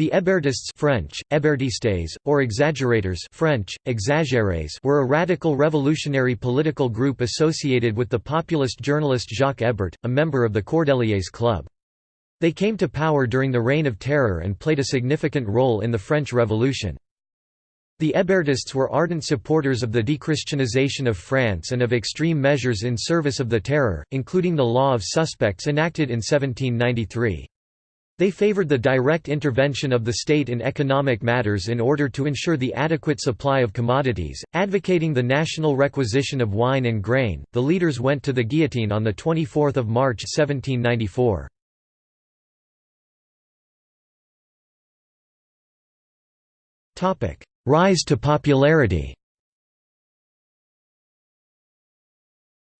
The Hébertists French, Hébertistes, or exaggerators French, exagérés were a radical revolutionary political group associated with the populist journalist Jacques Hébert, a member of the Cordeliers Club. They came to power during the Reign of Terror and played a significant role in the French Revolution. The Hébertists were ardent supporters of the dechristianization of France and of extreme measures in service of the Terror, including the law of suspects enacted in 1793. They favored the direct intervention of the state in economic matters in order to ensure the adequate supply of commodities, advocating the national requisition of wine and grain. The leaders went to the guillotine on the 24th of March 1794. Topic: Rise to popularity.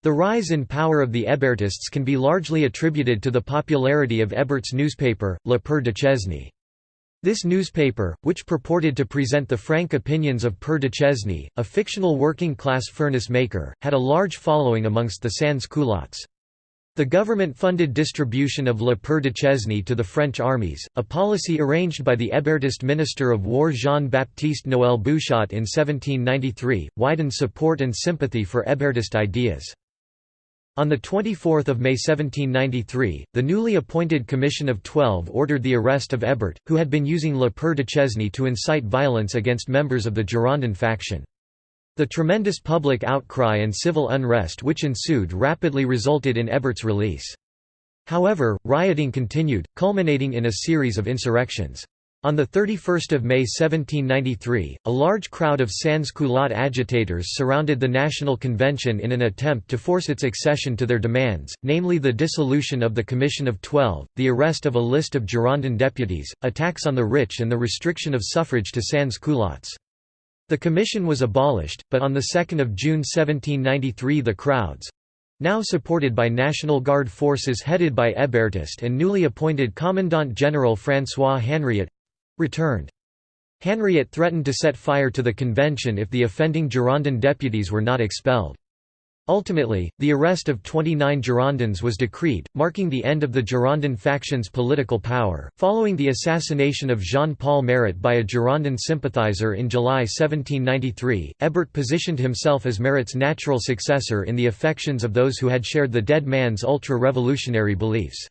The rise in power of the Hébertists can be largely attributed to the popularity of Hébert's newspaper, Le Père Duchesne. This newspaper, which purported to present the frank opinions of Père Duchesne, a fictional working-class furnace maker, had a large following amongst the sans-culottes. The government-funded distribution of Le Père Duchesne to the French armies, a policy arranged by the Hébertist Minister of War Jean-Baptiste Noël Bouchotte in 1793, widened support and sympathy for Hébertist ideas. On 24 May 1793, the newly appointed Commission of Twelve ordered the arrest of Hébert, who had been using Le Père Duchesne to incite violence against members of the Girondin faction. The tremendous public outcry and civil unrest which ensued rapidly resulted in Hébert's release. However, rioting continued, culminating in a series of insurrections. On 31 May 1793, a large crowd of sans-culotte agitators surrounded the National Convention in an attempt to force its accession to their demands, namely the dissolution of the Commission of Twelve, the arrest of a list of Girondin deputies, attacks on the rich and the restriction of suffrage to sans-culottes. The commission was abolished, but on 2 June 1793 the crowds—now supported by National Guard forces headed by Hébertist and newly appointed Commandant General François Henriot, returned. Henriot threatened to set fire to the convention if the offending Girondin deputies were not expelled. Ultimately, the arrest of 29 Girondins was decreed, marking the end of the Girondin faction's political power. Following the assassination of Jean Paul Marat by a Girondin sympathizer in July 1793, Hébert positioned himself as Marat's natural successor in the affections of those who had shared the dead man's ultra revolutionary beliefs.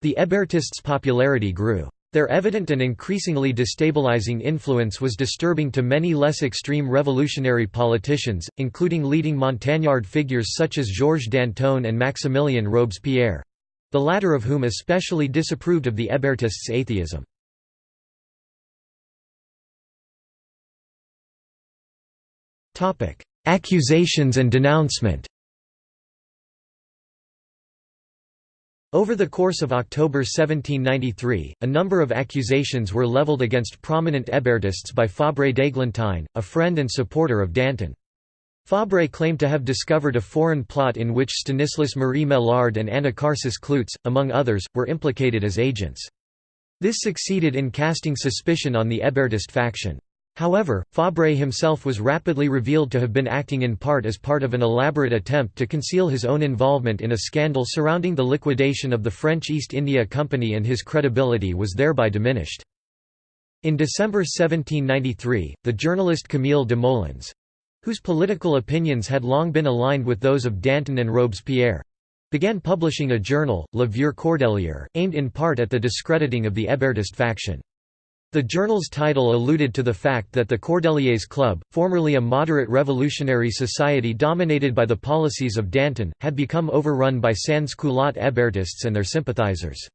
The Hébertists' popularity grew. Their evident and increasingly destabilizing influence was disturbing to many less extreme revolutionary politicians, including leading Montagnard figures such as Georges Danton and Maximilien Robespierre—the latter of whom especially disapproved of the Hébertists' atheism. Accusations and denouncement Over the course of October 1793, a number of accusations were levelled against prominent Hébertists by Fabre d'Églantine, a friend and supporter of Danton. Fabre claimed to have discovered a foreign plot in which Stanislas Marie Maillard and Anacharsis Cloots, among others, were implicated as agents. This succeeded in casting suspicion on the Hébertist faction. However, Fabre himself was rapidly revealed to have been acting in part as part of an elaborate attempt to conceal his own involvement in a scandal surrounding the liquidation of the French East India Company and his credibility was thereby diminished. In December 1793, the journalist Camille Desmoulins—whose political opinions had long been aligned with those of Danton and Robespierre—began publishing a journal, Le Vieux Cordelier, aimed in part at the discrediting of the Hébertist faction. The journal's title alluded to the fact that the Cordeliers Club, formerly a moderate revolutionary society dominated by the policies of Danton, had become overrun by sans-culotte Hébertists and their sympathizers.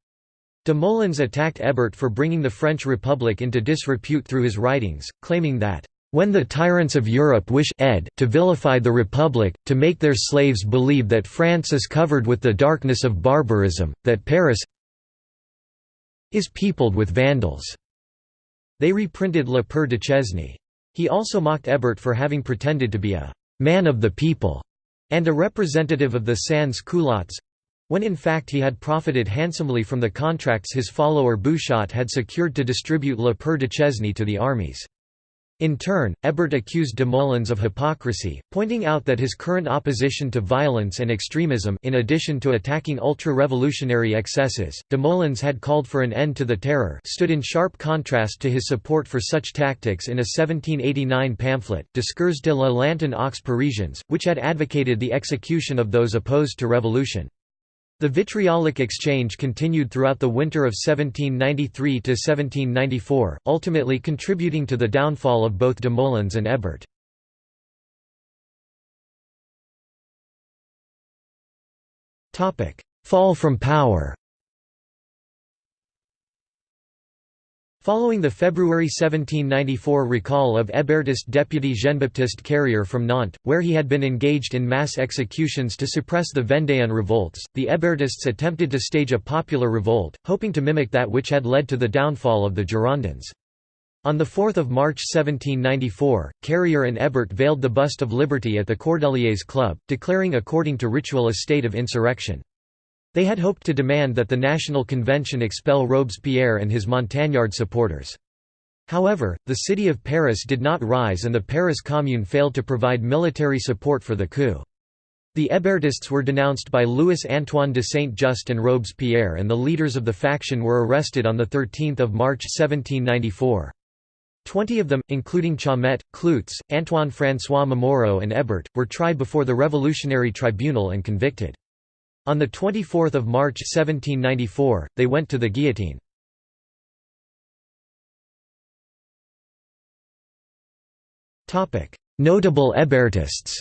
Desmoulins attacked Hébert for bringing the French Republic into disrepute through his writings, claiming that, "...when the tyrants of Europe wish ed to vilify the Republic, to make their slaves believe that France is covered with the darkness of barbarism, that Paris is peopled with Vandals." They reprinted Le Père Duchesne. He also mocked Hébert for having pretended to be a «man of the people» and a representative of the sans-culottes, when in fact he had profited handsomely from the contracts his follower Bouchotte had secured to distribute Le Père Duchesne to the armies. In turn, Hébert accused Desmoulins of hypocrisy, pointing out that his current opposition to violence and extremism in addition to attacking ultra-revolutionary excesses, Desmoulins had called for an end to the terror stood in sharp contrast to his support for such tactics in a 1789 pamphlet, Discours de la Lanterne aux Parisiens, which had advocated the execution of those opposed to revolution. The vitriolic exchange continued throughout the winter of 1793–1794, ultimately contributing to the downfall of both Desmoulins and Hébert. Fall from power Following the February 1794 recall of Hébertist deputy Jean-Baptiste Carrier from Nantes, where he had been engaged in mass executions to suppress the Vendéan revolts, the Hébertists attempted to stage a popular revolt, hoping to mimic that which had led to the downfall of the Girondins. On 4 March 1794, Carrier and Hébert veiled the bust of Liberty at the Cordeliers Club, declaring according to ritual a state of insurrection. They had hoped to demand that the National Convention expel Robespierre and his Montagnard supporters. However, the city of Paris did not rise and the Paris Commune failed to provide military support for the coup. The Hébertists were denounced by Louis-Antoine de Saint-Just and Robespierre and the leaders of the faction were arrested on 13 March 1794. Twenty of them, including Chaumette, Clootz, Antoine-François Momoro and Hébert, were tried before the Revolutionary Tribunal and convicted. On 24 March 1794, they went to the guillotine. Notable Hébertists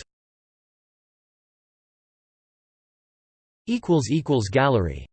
Gallery